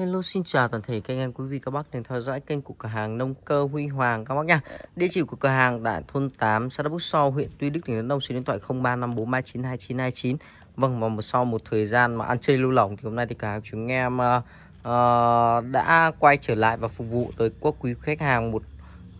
Hello xin chào toàn thể các anh em quý vị các bác đang theo dõi kênh của cửa hàng nông cơ Huy Hoàng các bác nha. Địa chỉ của cửa hàng tại thôn 8 xã Đắk Bút So, huyện Tuy Đức tỉnh Đắk Nông số điện thoại 0354392929. Vâng và một sau một thời gian mà ăn chơi lưu lỏng thì hôm nay thì cả hàng chúng em uh, uh, đã quay trở lại và phục vụ tới quốc quý khách hàng một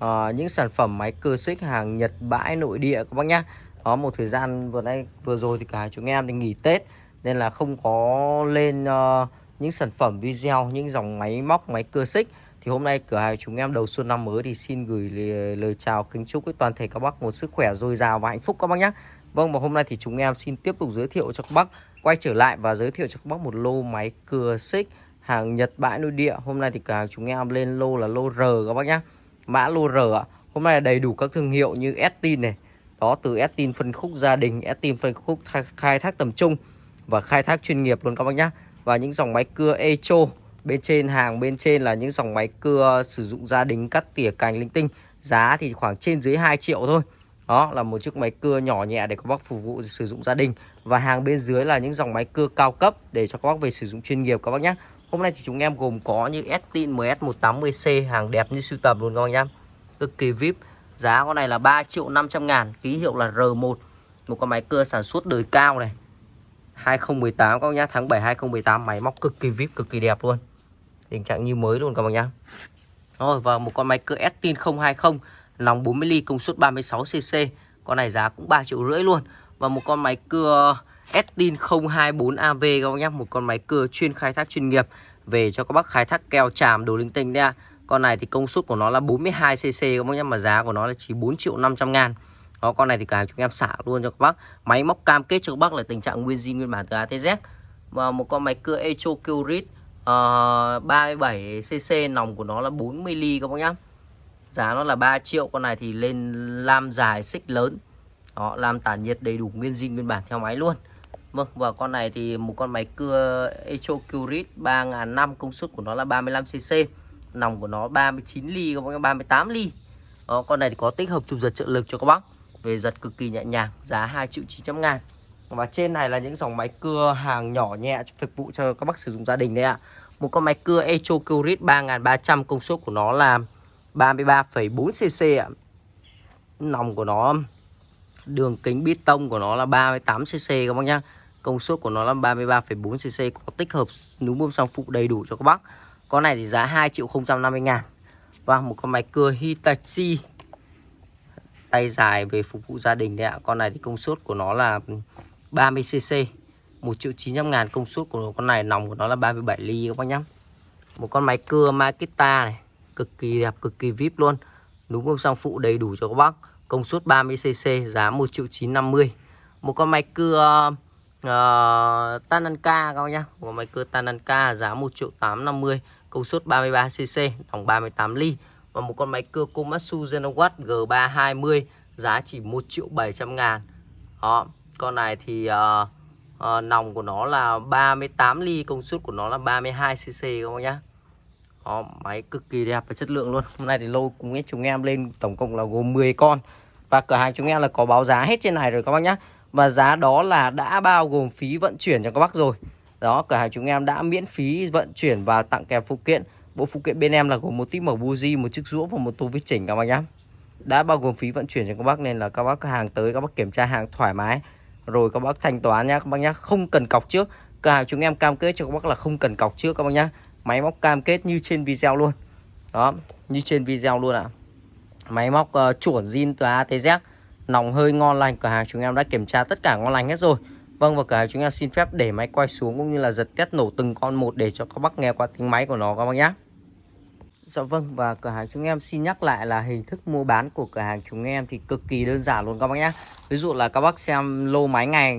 uh, những sản phẩm máy cơ xích hàng Nhật bãi nội địa các bác nhá. Có một thời gian vừa nay vừa rồi thì cả chúng em thì nghỉ Tết nên là không có lên uh, những sản phẩm video những dòng máy móc máy cưa xích. Thì hôm nay cửa hàng chúng em đầu xuân năm mới thì xin gửi lời, lời chào kính chúc với toàn thể các bác một sức khỏe dồi dào và hạnh phúc các bác nhé. Vâng và hôm nay thì chúng em xin tiếp tục giới thiệu cho các bác quay trở lại và giới thiệu cho các bác một lô máy cưa xích hàng Nhật bãi nội địa. Hôm nay thì cửa hàng chúng em lên lô là lô R các bác nhé. Mã lô R ạ. Hôm nay là đầy đủ các thương hiệu như Estin này. Đó từ Estin phân khúc gia đình Estin phân khúc khai thác tầm trung và khai thác chuyên nghiệp luôn các bác nhé và những dòng máy cưa Echo. Bên trên hàng bên trên là những dòng máy cưa sử dụng gia đình cắt tỉa cành linh tinh. Giá thì khoảng trên dưới 2 triệu thôi. Đó là một chiếc máy cưa nhỏ nhẹ để các bác phục vụ sử dụng gia đình. Và hàng bên dưới là những dòng máy cưa cao cấp để cho các bác về sử dụng chuyên nghiệp các bác nhé. Hôm nay thì chúng em gồm có như Estin MS180C hàng đẹp như sưu tầm luôn các bác nhé cực kỳ vip, giá con này là 3 triệu 500 ngàn, ký hiệu là R1 một con máy cưa sản xuất đời cao này 2018 các bác nhá. Tháng 7 2018 máy móc cực kỳ vip, cực kỳ đẹp luôn. Tình trạng như mới luôn các bác nhá. Rồi, và một con máy cưa Estin 020 Nòng 40 ly công suất 36cc Con này giá cũng 3 triệu rưỡi luôn. Và một con máy cưa Estin 024AV các bác nhá, Một con máy cưa chuyên khai thác chuyên nghiệp, Về cho các bác khai thác keo tràm đồ linh tinh đấy Con này thì công suất của nó là 42cc các bác nhá, Mà giá của nó là chỉ 4 triệu 500 ngàn đó con này thì cả chúng em xả luôn cho các bác. Máy móc cam kết cho các bác là tình trạng nguyên zin nguyên bản từ ATZ và một con máy cưa Echo Curit uh, 37cc nòng của nó là 40 ly các bác nhá. Giá nó là 3 triệu con này thì lên lam dài xích lớn. Đó làm tản nhiệt đầy đủ nguyên zin nguyên bản theo máy luôn. Vâng và con này thì một con máy cưa Echo Curit 3005 công suất của nó là 35cc nòng của nó 39 ly các bác nhá 38 ly. Đó, con này thì có tích hợp chụp giật trợ lực cho các bác về giật cực kỳ nhẹ nhàng giá 2 triệu 900 ngàn. Và trên này là những dòng máy cưa hàng nhỏ nhẹ phục vụ cho các bác sử dụng gia đình đấy ạ. Một con máy cưa Echo Curit 3300 công suất của nó là 33,4cc ạ. Nòng của nó đường kính bít tông của nó là 38cc các bác nhá. Công suất của nó là 33,4cc có tích hợp núm bơm xăng phụ đầy đủ cho các bác. Con này thì giá 2 triệu 050 ngàn. Và một con máy cưa Hitachi tay dài về phục vụ gia đình đấy ạ. Con này thì công suất của nó là 30cc 1 triệu 900 ngàn công suất của con này nòng của nó là 37 ly các bác nhá. Một con máy cưa Makita này cực kỳ đẹp cực kỳ vip luôn. Núm bơm sang phụ đầy đủ cho các bác. Công suất 30cc giá 1 triệu 950 một con máy cưa uh, Tananka các bác nhá. Một con máy cưa Tananka giá 1 triệu 850 công suất 33cc nòng 38 ly và một con máy cưa Komatsu Genowatt G320 giá chỉ 1 triệu 700 ngàn. Đó con này thì uh, uh, nòng của nó là 38 ly công suất của nó là 32cc các bác nhá. Đó, máy cực kỳ đẹp và chất lượng luôn. Hôm nay thì lô cùng với chúng em lên tổng cộng là gồm 10 con. Và cửa hàng chúng em là có báo giá hết trên này rồi các bác nhá. Và giá đó là đã bao gồm phí vận chuyển cho các bác rồi. Đó cửa hàng chúng em đã miễn phí vận chuyển và tặng kèm phụ kiện. Bộ phụ kiện bên em là gồm một típ mở buji, một chiếc rũa và một tô vít chỉnh các bác nhá. Đã bao gồm phí vận chuyển cho các bác nên là các bác hàng tới các bác kiểm tra hàng thoải mái. Rồi các bác thanh toán nhá các bác nhá, không cần cọc trước. Cửa hàng chúng em cam kết cho các bác là không cần cọc trước các bác nhá. Máy móc cam kết như trên video luôn. Đó, như trên video luôn ạ. À. Máy móc uh, chuẩn zin từ A tới Z. Nòng hơi ngon lành, cửa hàng chúng em đã kiểm tra tất cả ngon lành hết rồi. Vâng và cửa hàng chúng em xin phép để máy quay xuống cũng như là giật test nổ từng con một để cho các bác nghe qua tiếng máy của nó các bác nhé. Dạ vâng và cửa hàng chúng em xin nhắc lại là hình thức mua bán của cửa hàng chúng em thì cực kỳ đơn giản luôn các bác nhé Ví dụ là các bác xem lô máy ngày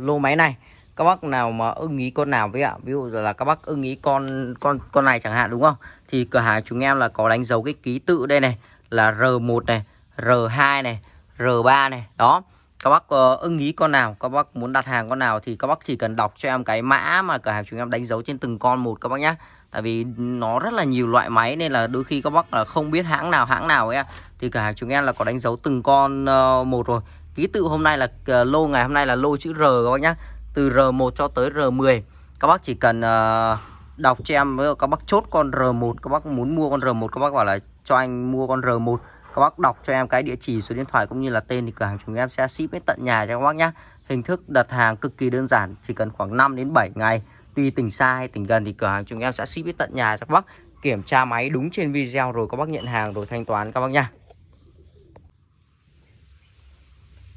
lô máy này các bác nào mà ưng ý con nào với ạ? Ví dụ là các bác ưng ý con con con này chẳng hạn đúng không? Thì cửa hàng chúng em là có đánh dấu cái ký tự đây này là R1 này R2 này R3 này đó. Các bác uh, ưng ý con nào các bác muốn đặt hàng con nào thì các bác chỉ cần đọc cho em cái mã mà cửa hàng chúng em đánh dấu trên từng con một các bác nhé tại vì nó rất là nhiều loại máy nên là đôi khi các bác là không biết hãng nào hãng nào ấy thì cửa hàng chúng em là có đánh dấu từng con uh, một rồi. Ký tự hôm nay là uh, lô ngày hôm nay là lô chữ R các bác nhá. Từ R1 cho tới R10 các bác chỉ cần uh, đọc cho em các bác chốt con R1 các bác muốn mua con R1 các bác bảo là cho anh mua con R1 các bác đọc cho em cái địa chỉ số điện thoại cũng như là tên thì cửa hàng chúng em sẽ ship đến tận nhà cho các bác nhé hình thức đặt hàng cực kỳ đơn giản chỉ cần khoảng 5 đến 7 ngày tùy tỉnh xa hay tỉnh gần thì cửa hàng chúng em sẽ ship đến tận nhà cho các bác. Kiểm tra máy đúng trên video rồi các bác nhận hàng rồi thanh toán các bác nha.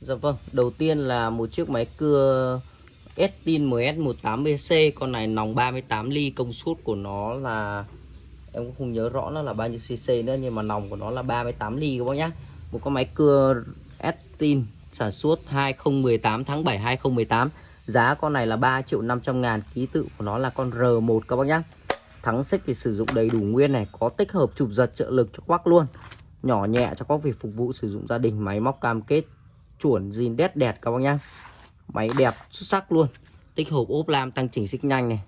Dạ vâng, đầu tiên là một chiếc máy cưa Estin MS18BC Con này nòng 38 ly, công suất của nó là Em cũng không nhớ rõ nó là bao nhiêu cc nữa Nhưng mà nòng của nó là 38 ly các bác nhá. Một con máy cưa Estin sản xuất 2018 tháng 7 2018 Giá con này là 3 triệu 500 ngàn Ký tự của nó là con R1 các bác nhá. Thắng xích thì sử dụng đầy đủ nguyên này Có tích hợp chụp giật trợ lực cho quắc luôn. Nhỏ nhẹ cho các việc phục vụ sử dụng gia đình Máy móc cam kết chuẩn zin đét đẹp các bác nhá. Máy đẹp xuất sắc luôn tích hợp ốp lam tăng chỉnh xích nhanh này.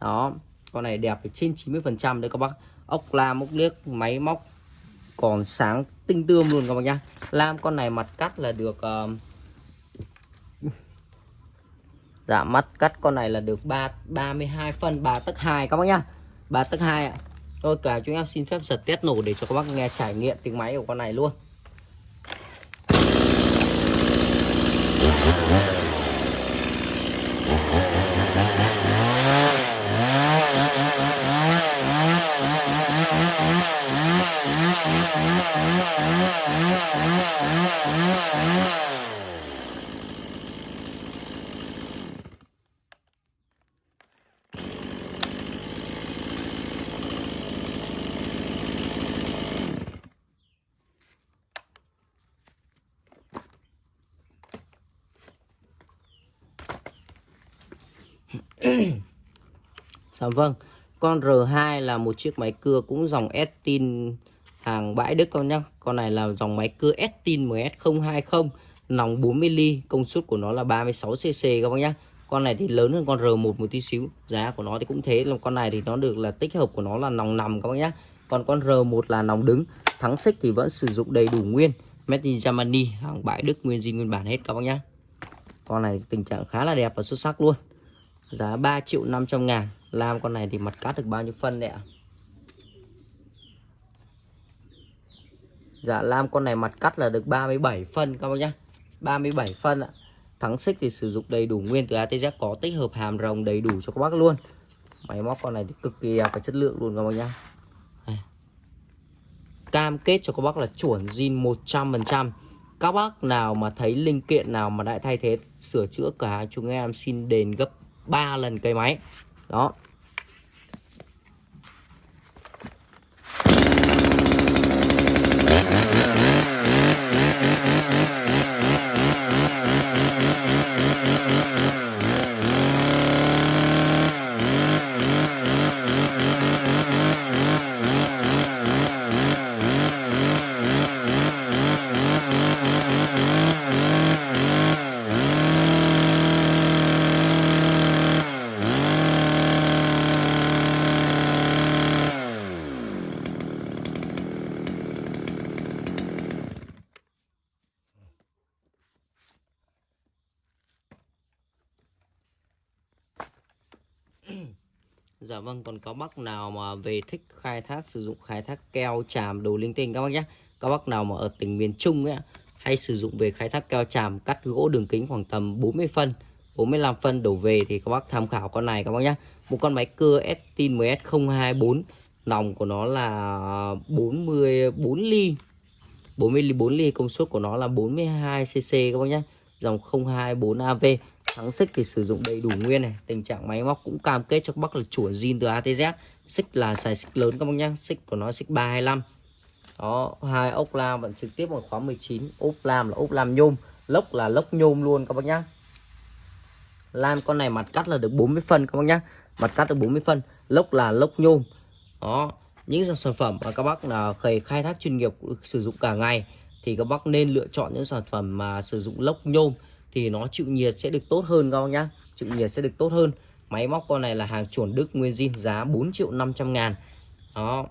Đó con này đẹp trên 90 phần trăm đấy các bác. Ốc lam ốc liếc máy móc còn sáng tinh tươm luôn các bác nhá. Lam con này mặt cắt là được uh, dạ mắt cắt con này là được 3 32 phân 3 tấc 2 các bác nhá. 3 tấc 2 ạ. Thôi, cả chúng em xin phép giật test nổ để cho các bác nghe trải nghiệm tiếng máy của con này luôn. Dạ vâng. Con R2 là một chiếc máy cưa cũng dòng Estin hàng bãi Đức con nhá. Con này là dòng máy cưa Estin MS020 Nòng 40 ly, Công suất của nó là 36cc các bác nhá. Con này thì lớn hơn con R1 một tí xíu, Giá của nó thì cũng thế. Là Con này thì nó được là tích hợp của nó là nòng nằm các bác nhá. Còn con R1 là nòng đứng, Thắng xích thì vẫn sử dụng đầy đủ nguyên, Made in Germany, hàng bãi Đức, nguyên zin nguyên bản hết các bác nhá. Con này tình trạng khá là đẹp và xuất sắc luôn. Giá 3 triệu 500 ngàn. Làm con này thì mặt cắt được bao nhiêu phân đấy ạ? Dạ làm con này mặt cắt là được 37 phân các bác nhá. 37 phân ạ. Thắng xích thì sử dụng đầy đủ nguyên từ ATZ có tích hợp hàm rồng đầy đủ cho các bác luôn. Máy móc con này thì cực kỳ đẹp và chất lượng luôn các bác nhá. Cam kết cho các bác là chuẩn zin 100% Các bác nào mà thấy linh kiện nào mà đã thay thế, sửa chữa cả, chúng em xin đền gấp 3 lần cây máy. Đó Dạ vâng, còn có bác nào mà về thích khai thác sử dụng khai thác keo tràm đồ linh tinh các bác nhé. Các bác nào mà ở tỉnh miền Trung ấy hay sử dụng về khai thác keo tràm cắt gỗ đường kính khoảng tầm 40 phân, 45 phân đổ về thì các bác tham khảo con này các bác nhé. Một con máy cưa Estin MS024, nòng của nó là 44 ly. 44 ly công suất của nó là 42 cc các bác nhé. Dòng 024 AV Thắng xích thì sử dụng đầy đủ nguyên này. Tình trạng máy móc cũng cam kết cho các bác là chuỗi zin từ ATZ Xích là xài xích lớn các bác nhá. Xích của nó xích 325 Đó, hai ốc lam vẫn trực tiếp bằng khóa 19 ốc lam là ốc lam nhôm. Lốc là lốc nhôm luôn các bác nhá. Lam con này mặt cắt là được 40 phân các bác nhá. Mặt cắt được 40 phân. Lốc là lốc nhôm. Đó, những sản phẩm mà các bác là khai khai thác chuyên nghiệp sử dụng cả ngày thì các bác nên lựa chọn những sản phẩm mà sử dụng lốc nhôm thì nó chịu nhiệt sẽ được tốt hơn các bác nhá. Chịu nhiệt sẽ được tốt hơn. Máy móc con này là hàng chuẩn Đức nguyên zin, giá 4 triệu 500 ngàn. Đó.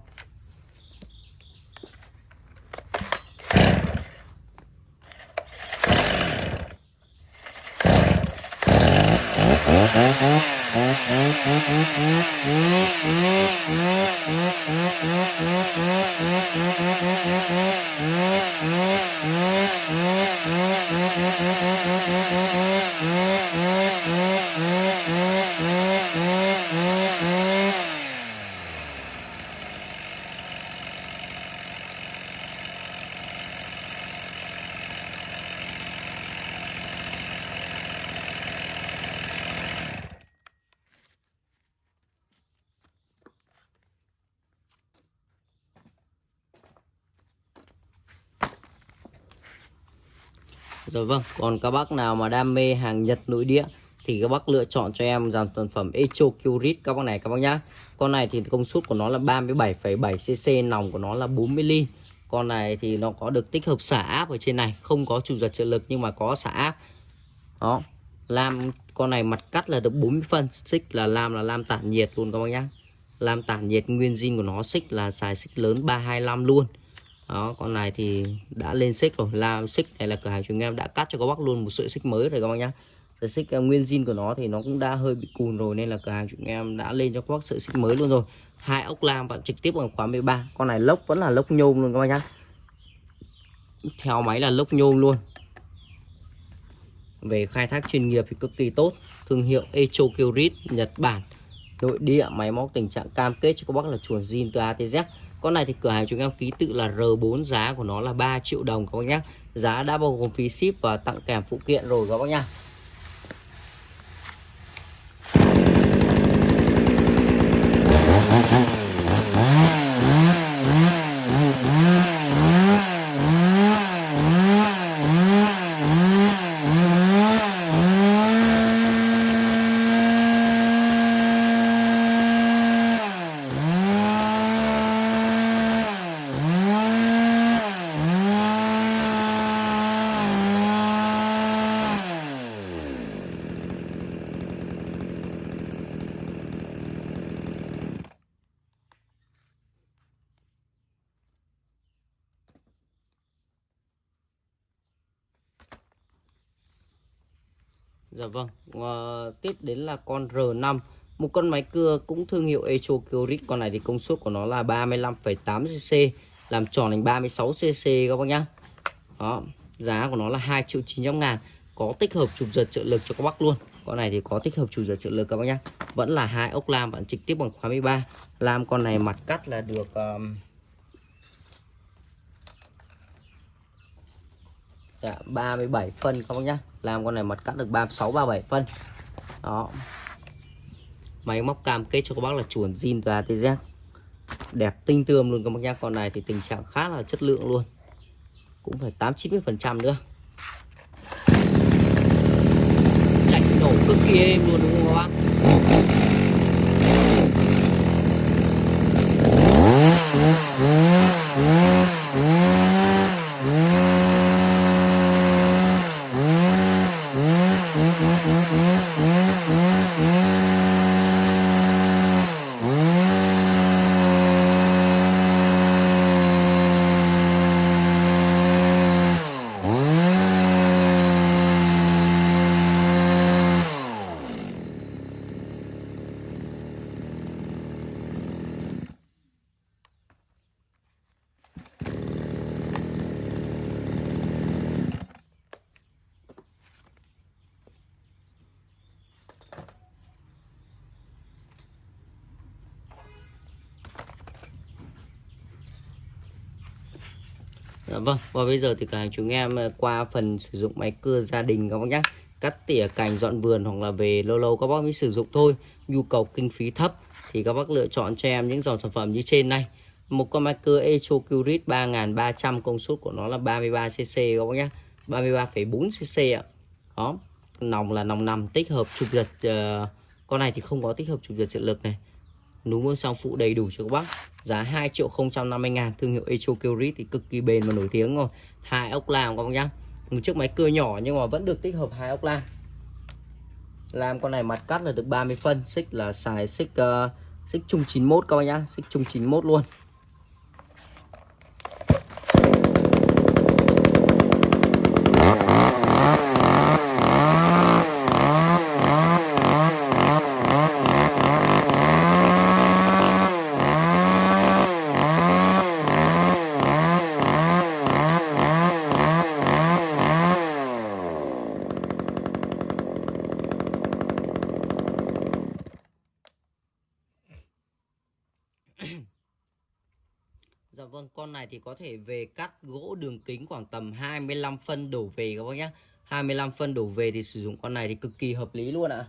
Rồi vâng, còn các bác nào mà đam mê hàng Nhật nội địa thì các bác lựa chọn cho em dàn sản phẩm Echo Curit các bác này các bác nhá. Con này thì công suất của nó là 37,7 cc, nòng của nó là 40 ly. Con này thì nó có được tích hợp xả áp ở trên này, không có chủ giật trợ lực nhưng mà có xả áp. Đó. Lam con này mặt cắt là được 40 phân, xích là lam là lam tản nhiệt luôn các bác nhá. Lam tản nhiệt nguyên zin của nó xích là xài xích lớn 325 luôn đó, con này thì đã lên xích rồi. Là xích này là cửa hàng chúng em đã cắt cho các bác luôn một sợi xích mới rồi các bác nhá. Sợi xích ờ, nguyên zin của nó thì nó cũng đã hơi bị cùn rồi nên là cửa hàng chúng em đã lên cho các bác sợi xích mới luôn rồi. Hai ốc lam bạn trực tiếp bằng khóa 13 con này lốc, vẫn là lốc nhôm luôn các bác nhá. Theo máy là lốc nhôm luôn. Về khai thác chuyên nghiệp thì cực kỳ tốt. Thương hiệu Echo Kyrit, Nhật Bản. Nội địa, máy móc tình trạng cam kết cho các bác là chuồn zin từ ATZ con này thì cửa hàng chúng em ký tự là R4 giá của nó là 3 triệu đồng các bác nhé Giá đã bao gồm phí ship và tặng kèm phụ kiện rồi các bác nhá. Vâng, à, tiếp đến là con R5 Một con máy cưa cũng thương hiệu Echo Curit Con này thì công suất của nó là 35,8cc Làm tròn thành 36cc các bác nhá. Đó, giá của nó là 2 triệu 900 ngàn. Có tích hợp chụp giật trợ lực cho các bác luôn. Con này thì có tích hợp chụp giật trợ lực các bác nhá. Vẫn là hai ốc lam bạn trực tiếp bằng khóa 13 Lam con này mặt cắt là được... Um, Dạ, 37 phân các bác nhá. Làm con này mặt cắt được 36 37 phân. Đó. Máy móc cam kết cho các bác là chuẩn zin từ ATZ đẹp tinh tươm luôn các bác nhá. Con này thì tình trạng khá là chất lượng luôn. Cũng phải 8 90 phần trăm nữa. Chạy nổ cực kỳ êm luôn đúng không các bác? Dạ vâng, và bây giờ thì cả chúng em ờ, qua phần sử dụng máy cưa gia đình các bác nhé Cắt tỉa cành dọn vườn hoặc là về lâu lâu các bác mới sử dụng thôi. Nhu cầu kinh phí thấp thì các bác lựa chọn cho em những dòng sản phẩm như trên này. Một con máy cưa Echo Curit 3300 công suất của nó là 33cc các bác nhé 33,4cc ạ. Đó, nòng là nòng nằm tích hợp chụp giật uh, Con này thì không có tích hợp chụp giật trợ lực này núm vuông song phụ đầy đủ cho các bác. Giá 2 triệu 050 ngàn. Thương hiệu Echo Curit thì cực kỳ bền và nổi tiếng rồi. Hai ốc làm các bác nhá. Một chiếc máy cưa nhỏ nhưng mà vẫn được tích hợp hai ốc làm. Làm con này mặt cắt là được 30 phân. Xích là xài xích uh, xích chung 91 các bác nhá. Xích chung 91 luôn Dạ vâng, con này thì có thể về cắt gỗ đường kính khoảng tầm 25 phân đổ về các bác nhé 25 phân đổ về thì sử dụng con này thì cực kỳ hợp lý luôn ạ.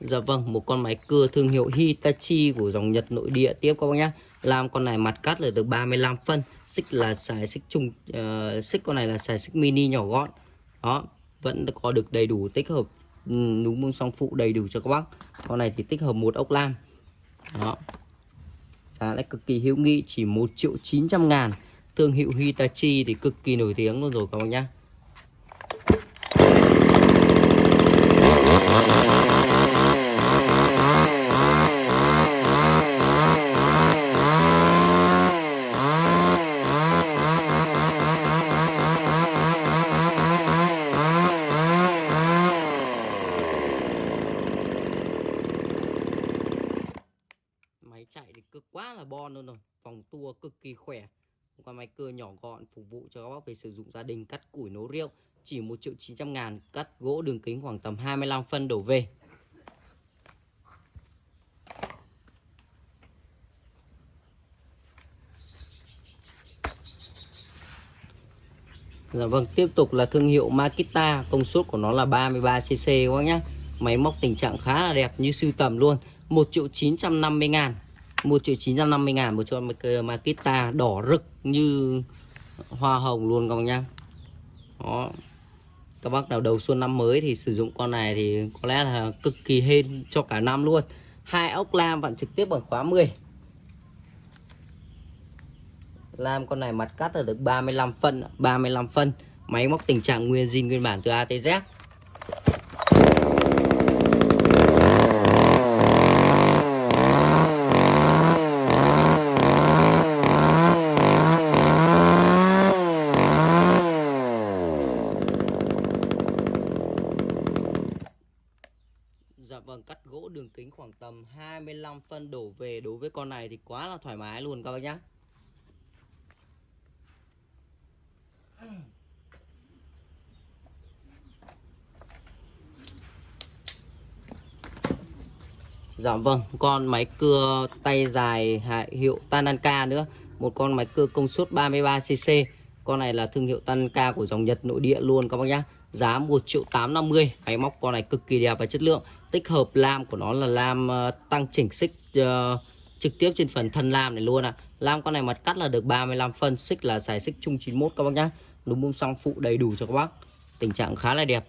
Dạ vâng, một con máy cưa thương hiệu Hitachi của dòng Nhật nội địa tiếp các bác nhé Làm con này mặt cắt là được 35 phân Xích là xài xích chung uh, Xích con này là xài xích mini nhỏ gọn. Đó, vẫn có được đầy đủ tích hợp Ừ, núm bông song phụ đầy đủ cho các bác. Con này thì tích hợp một ốc lam. Đó. Giá lại cực kỳ hữu nghị, chỉ 1 triệu 900 ngàn. Thương hiệu Hitachi thì cực kỳ nổi tiếng luôn rồi các bác nhé máy chạy thì cực quá là bon luôn rồi. Vòng tua cực kỳ khỏe. Một con máy cưa nhỏ gọn phục vụ cho các bác về sử dụng gia đình cắt củi nấu rượu. Chỉ 1 triệu 900 ngàn cắt gỗ đường kính khoảng tầm 25 phân đổ về. Dạ vâng, tiếp tục là thương hiệu Makita, công suất của nó là 33cc các bác nhé. Máy móc tình trạng khá là đẹp như sưu tầm luôn. 1 triệu 950 ngàn. 1 triệu 950 ngàn một con Makita đỏ rực như hoa hồng luôn các bác nhá. Đó. Các bác nào đầu xuân năm mới thì sử dụng con này thì có lẽ là cực kỳ hên cho cả năm luôn. Hai ốc lam vặn trực tiếp bằng khóa 10 lam con này mặt cắt là được 35 phân 35 phân. Máy móc tình trạng nguyên zin nguyên bản từ A tới Z Dạ vâng, cắt gỗ đường kính khoảng tầm 25 phân đổ về đối với con này thì quá là thoải mái luôn các bác nhá. Dạ vâng, con máy cưa tay dài hiệu Tananka nữa. Một con máy cưa công suất 33cc Con này là thương hiệu Tananka của dòng Nhật nội địa luôn các bác nhá. Giá 1 triệu 850 Máy móc con này cực kỳ đẹp và chất lượng. Tích hợp lam của nó là lam uh, tăng chỉnh xích uh, trực tiếp trên phần thân lam này luôn à Lam con này mặt cắt là được 35 phân Xích là xài xích chung 91 các bác nhá. Núm bông song phụ đầy đủ cho các bác. Tình trạng khá là đẹp.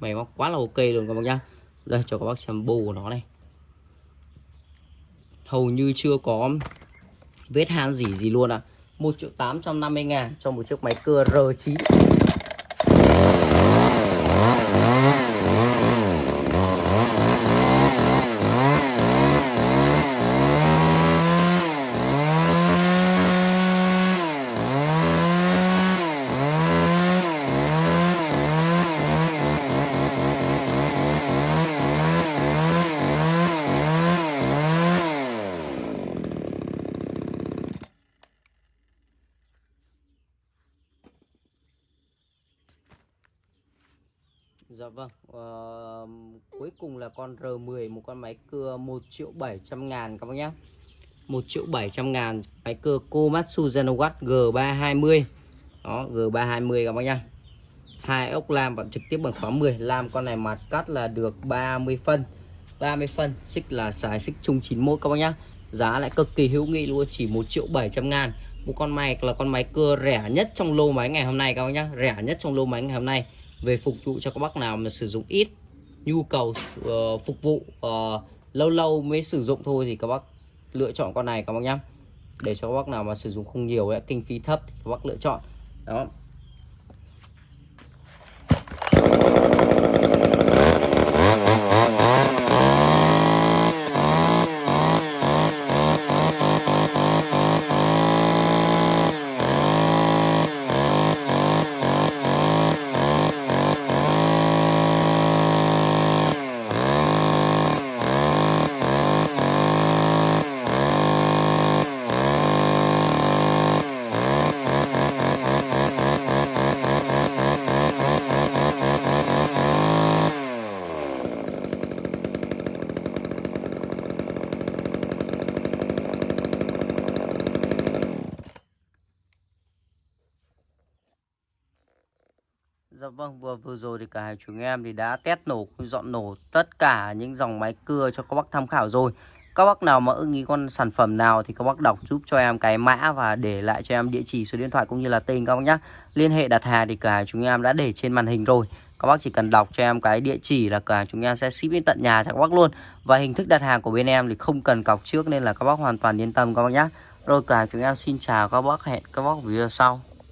Máy móc quá là ok luôn các bác nhá. Đây cho các bác xem bù của nó này. Hầu như chưa có vết han gì gì luôn ạ. à. 1 triệu 850 ngàn cho một chiếc máy cưa R9 Dạ vâng uh, Cuối cùng là con R10 Một con máy cưa 1 triệu 700 ngàn các bác nhé. 1 triệu 700 ngàn Máy cưa Komatsu Zenowatt G320 Đó G320 các bác nhé. Hai ốc lam và trực tiếp bằng khóa 10 Lam con này mặt cắt là được 30 phân. 30 phân Xích là xài xích chung 91 các bác nhé. Giá lại cực kỳ hữu nghị luôn Chỉ 1 triệu 700 ngàn. Một con máy là con máy cưa rẻ nhất trong lô máy ngày hôm nay các bác nhé. Rẻ nhất trong lô máy ngày hôm nay về phục vụ cho các bác nào mà sử dụng ít nhu cầu uh, phục vụ uh, lâu lâu mới sử dụng thôi thì các bác lựa chọn con này các bác nhá. Để cho các bác nào mà sử dụng không nhiều ấy, kinh phí thấp thì các bác lựa chọn. Đó. Vâng, vừa vừa rồi thì cả hai chúng em thì đã test nổ, dọn nổ tất cả những dòng máy cưa cho các bác tham khảo rồi. Các bác nào mà ưng ý con sản phẩm nào thì các bác đọc giúp cho em cái mã và để lại cho em địa chỉ số điện thoại cũng như là tên các bác nhé. Liên hệ đặt hàng thì cả chúng em đã để trên màn hình rồi. Các bác chỉ cần đọc cho em cái địa chỉ là cả chúng em sẽ ship đến tận nhà cho các bác luôn. Và hình thức đặt hàng của bên em thì không cần cọc trước nên là các bác hoàn toàn yên tâm các bác nhé. Rồi cả chúng em xin chào các bác hẹn các bác video sau.